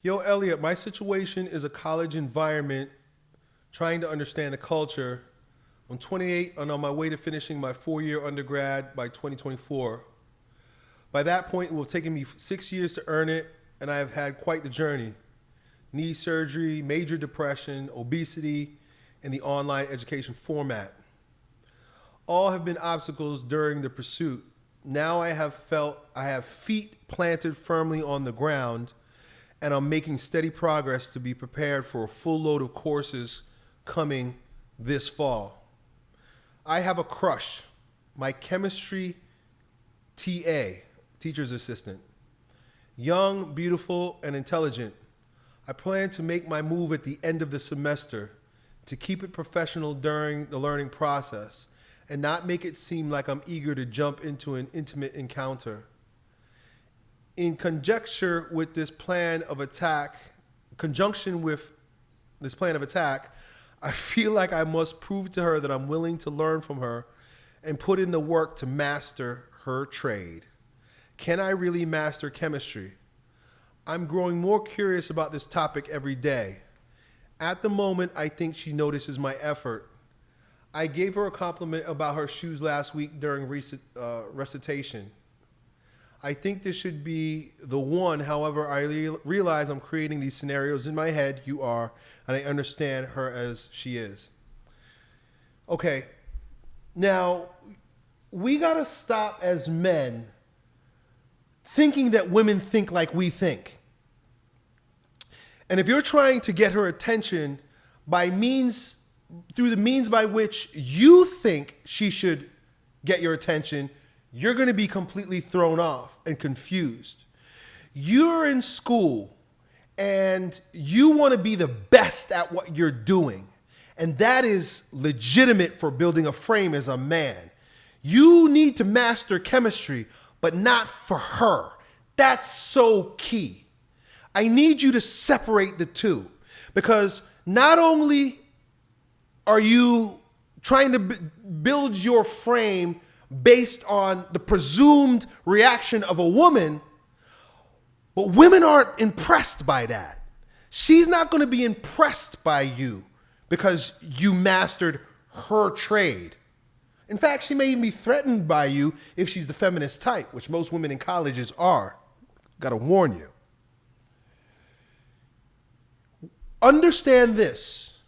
Yo, Elliot, my situation is a college environment, trying to understand the culture. I'm 28 and on my way to finishing my four year undergrad by 2024. By that point, it will have taken me six years to earn it, and I have had quite the journey knee surgery, major depression, obesity, and the online education format. All have been obstacles during the pursuit. Now I have felt I have feet planted firmly on the ground and I'm making steady progress to be prepared for a full load of courses coming this fall. I have a crush, my chemistry TA, teacher's assistant. Young, beautiful, and intelligent. I plan to make my move at the end of the semester to keep it professional during the learning process and not make it seem like I'm eager to jump into an intimate encounter in conjecture with this plan of attack, conjunction with this plan of attack, I feel like I must prove to her that I'm willing to learn from her and put in the work to master her trade. Can I really master chemistry? I'm growing more curious about this topic every day. At the moment, I think she notices my effort. I gave her a compliment about her shoes last week during uh, recitation. I think this should be the one. However, I realize I'm creating these scenarios in my head. You are, and I understand her as she is. Okay, now we got to stop as men thinking that women think like we think. And if you're trying to get her attention by means, through the means by which you think she should get your attention, you're going to be completely thrown off and confused. You're in school and you want to be the best at what you're doing. And that is legitimate for building a frame as a man. You need to master chemistry, but not for her. That's so key. I need you to separate the two because not only are you trying to build your frame based on the presumed reaction of a woman, but women aren't impressed by that. She's not going to be impressed by you because you mastered her trade. In fact, she may even be threatened by you if she's the feminist type, which most women in colleges are. Got to warn you. Understand this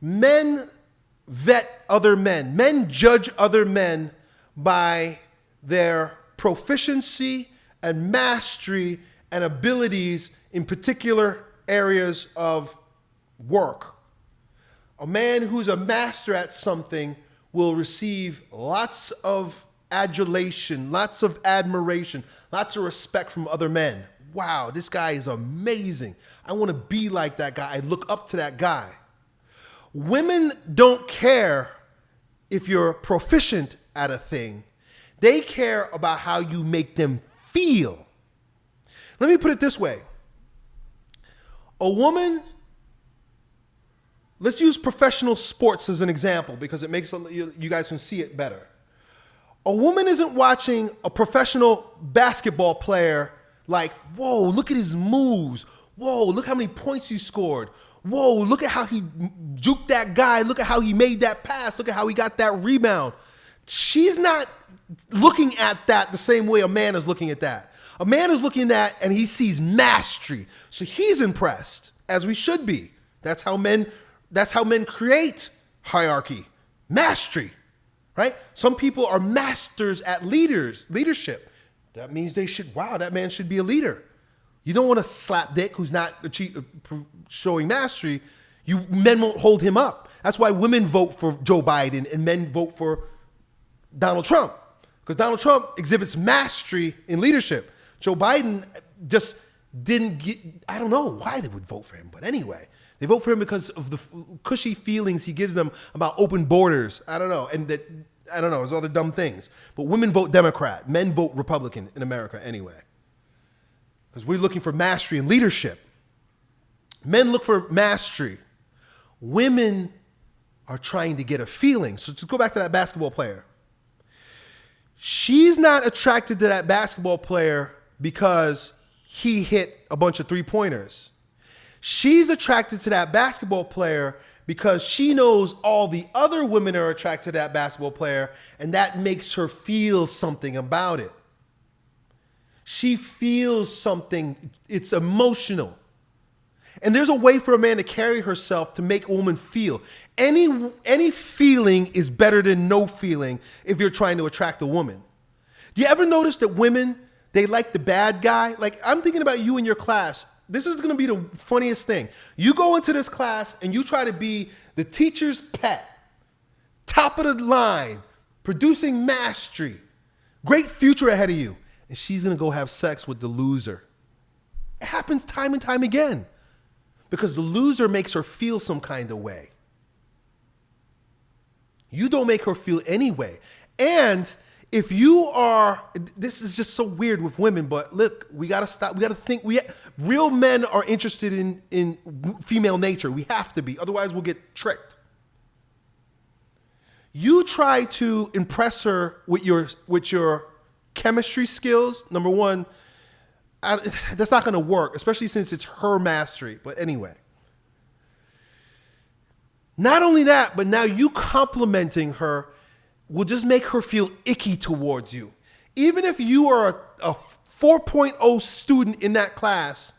men vet other men, men judge other men by their proficiency and mastery and abilities in particular areas of work. A man who's a master at something will receive lots of adulation, lots of admiration, lots of respect from other men. Wow, this guy is amazing. I want to be like that guy. I look up to that guy. Women don't care if you're proficient at a thing. They care about how you make them feel. Let me put it this way. A woman, let's use professional sports as an example because it makes you guys can see it better. A woman isn't watching a professional basketball player like, whoa, look at his moves. Whoa, look how many points he scored. Whoa, look at how he juked that guy. Look at how he made that pass. Look at how he got that rebound she's not looking at that the same way a man is looking at that. A man is looking at that and he sees mastery. So he's impressed, as we should be. That's how men that's how men create hierarchy. Mastery. Right? Some people are masters at leaders, leadership. That means they should wow, that man should be a leader. You don't want to slap dick who's not uh, showing mastery. You men won't hold him up. That's why women vote for Joe Biden and men vote for Donald Trump because Donald Trump exhibits mastery in leadership. Joe Biden just didn't get, I don't know why they would vote for him, but anyway, they vote for him because of the cushy feelings he gives them about open borders. I don't know. And that, I don't know, there's other dumb things. But women vote Democrat, men vote Republican in America anyway. Because we're looking for mastery and leadership. Men look for mastery. Women are trying to get a feeling. So to go back to that basketball player, she's not attracted to that basketball player because he hit a bunch of three pointers. She's attracted to that basketball player because she knows all the other women are attracted to that basketball player, and that makes her feel something about it. She feels something, it's emotional. And there's a way for a man to carry herself to make a woman feel. Any, any feeling is better than no feeling if you're trying to attract a woman. Do you ever notice that women, they like the bad guy? Like, I'm thinking about you in your class. This is gonna be the funniest thing. You go into this class and you try to be the teacher's pet, top of the line, producing mastery, great future ahead of you. And she's gonna go have sex with the loser. It happens time and time again because the loser makes her feel some kind of way. You don't make her feel any way. And if you are, this is just so weird with women, but look, we gotta stop. We gotta think. We real men are interested in in female nature. We have to be, otherwise we'll get tricked. You try to impress her with your with your chemistry skills. Number one, I, that's not to work, especially since it's her mastery. But anyway. Not only that, but now you complimenting her will just make her feel icky towards you. Even if you are a, a 4.0 student in that class,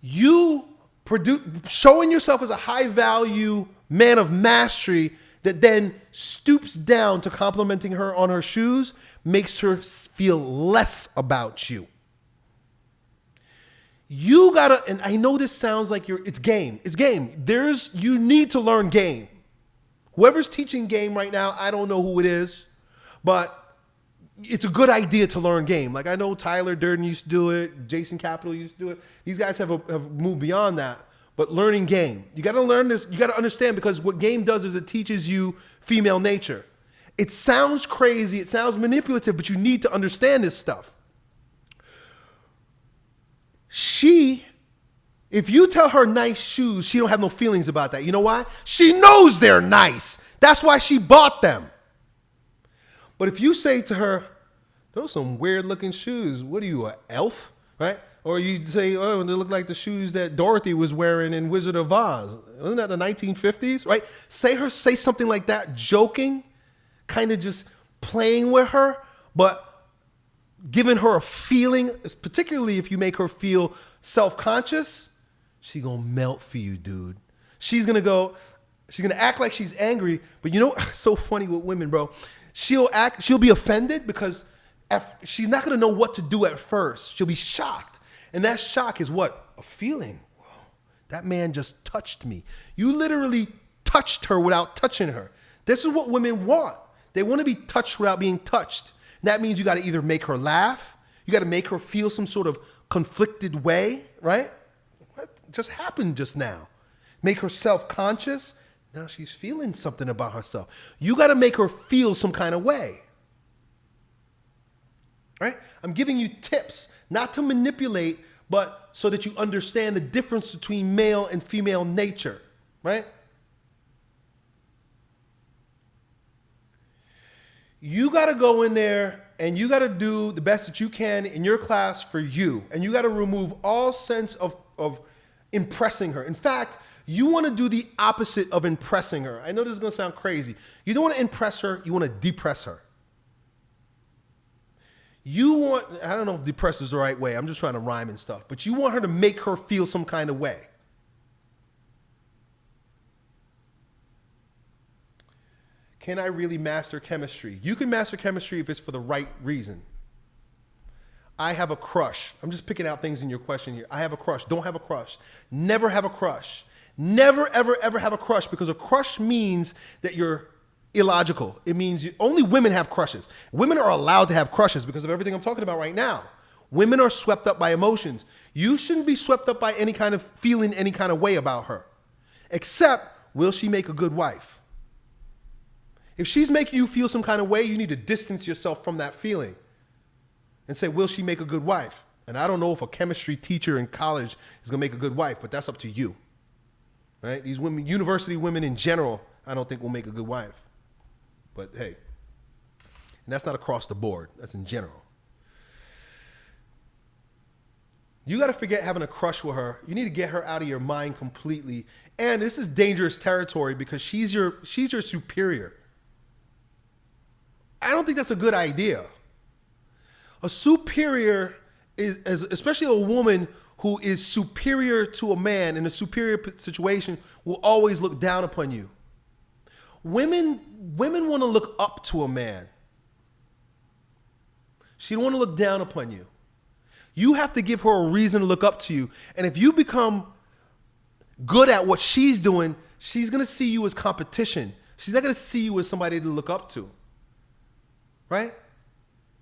you produce, showing yourself as a high value man of mastery that then stoops down to complimenting her on her shoes makes her feel less about you. You gotta, and I know this sounds like you're, it's game. It's game. There's, you need to learn game. Whoever's teaching game right now, I don't know who it is, but it's a good idea to learn game. Like I know Tyler Durden used to do it, Jason Capital used to do it. These guys have, a, have moved beyond that. But learning game, you got to learn this. You got to understand because what game does is it teaches you female nature. It sounds crazy, it sounds manipulative, but you need to understand this stuff. She, if you tell her nice shoes, she don't have no feelings about that. You know why? She knows they're nice. That's why she bought them. But if you say to her, those some weird looking shoes. What are you, an elf? Right? Or you say, oh, they look like the shoes that Dorothy was wearing in Wizard of Oz. Wasn't that the 1950s? Right? Say her, say something like that, joking, kind of just playing with her, but giving her a feeling, particularly if you make her feel self-conscious, she gonna melt for you, dude. She's gonna go, she's gonna act like she's angry, but you know, so funny with women, bro. She'll act, she'll be offended because she's not gonna know what to do at first. She'll be shocked. And that shock is what? A feeling. Whoa, that man just touched me. You literally touched her without touching her. This is what women want. They want to be touched without being touched. That means you got to either make her laugh, you got to make her feel some sort of conflicted way, right? What just happened just now? Make her self conscious. Now she's feeling something about herself. You got to make her feel some kind of way. Right? I'm giving you tips, not to manipulate, but so that you understand the difference between male and female nature, right? You got to go in there and you got to do the best that you can in your class for you. And you got to remove all sense of, of impressing her. In fact, you want to do the opposite of impressing her. I know this is going to sound crazy. You don't want to impress her, you want to depress her. You want, I don't know if depress is the right way, I'm just trying to rhyme and stuff, but you want her to make her feel some kind of way. Can I really master chemistry? You can master chemistry if it's for the right reason. I have a crush. I'm just picking out things in your question here. I have a crush. Don't have a crush. Never have a crush. Never, ever, ever have a crush because a crush means that you're illogical. It means you, only women have crushes. Women are allowed to have crushes because of everything I'm talking about right now. Women are swept up by emotions. You shouldn't be swept up by any kind of feeling any kind of way about her. Except, will she make a good wife? If she's making you feel some kind of way, you need to distance yourself from that feeling and say, will she make a good wife? And I don't know if a chemistry teacher in college is going to make a good wife, but that's up to you. Right? These women, university women in general, I don't think will make a good wife. But hey, and that's not across the board, that's in general. You got to forget having a crush with her. You need to get her out of your mind completely. And this is dangerous territory because she's your she's your superior. I don't think that's a good idea. A superior is, is especially a woman who is superior to a man in a superior situation will always look down upon you. Women women want to look up to a man. She don't want to look down upon you. You have to give her a reason to look up to you. And if you become good at what she's doing, she's going to see you as competition. She's not going to see you as somebody to look up to. Right?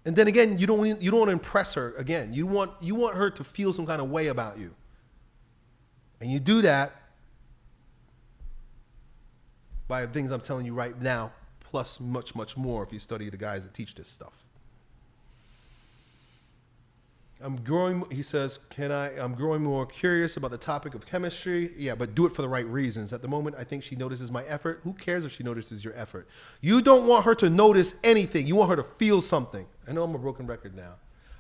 And then again, you don't you don't want to impress her again. You want you want her to feel some kind of way about you. And you do that by the things I'm telling you right now, plus much, much more if you study the guys that teach this stuff. I'm growing, he says, can I, I'm growing more curious about the topic of chemistry. Yeah, but do it for the right reasons. At the moment, I think she notices my effort. Who cares if she notices your effort? You don't want her to notice anything. You want her to feel something. I know I'm a broken record now.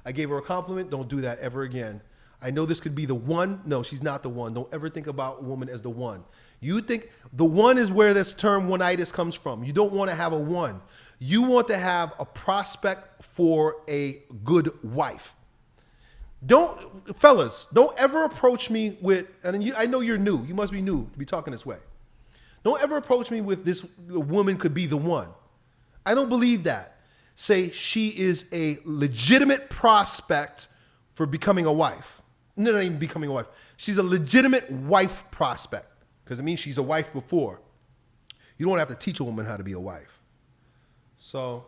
I gave her a compliment. Don't do that ever again. I know this could be the one. No, she's not the one. Don't ever think about a woman as the one. You think the one is where this term oneitis comes from. You don't want to have a one. You want to have a prospect for a good wife. Don't, fellas, don't ever approach me with, and you, I know you're new. You must be new to be talking this way. Don't ever approach me with this woman could be the one. I don't believe that. Say she is a legitimate prospect for becoming a wife. No, not even becoming a wife. She's a legitimate wife prospect because it means she's a wife before. You don't have to teach a woman how to be a wife. So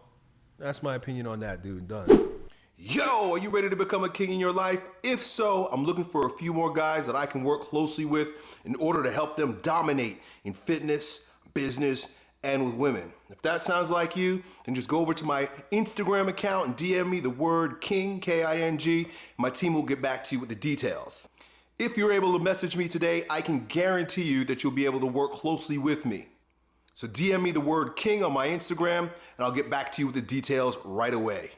that's my opinion on that, dude. Done. Yo, are you ready to become a king in your life? If so, I'm looking for a few more guys that I can work closely with in order to help them dominate in fitness, business, and with women. If that sounds like you, then just go over to my Instagram account and DM me the word king, K-I-N-G. My team will get back to you with the details. If you're able to message me today, I can guarantee you that you'll be able to work closely with me. So DM me the word king on my Instagram and I'll get back to you with the details right away.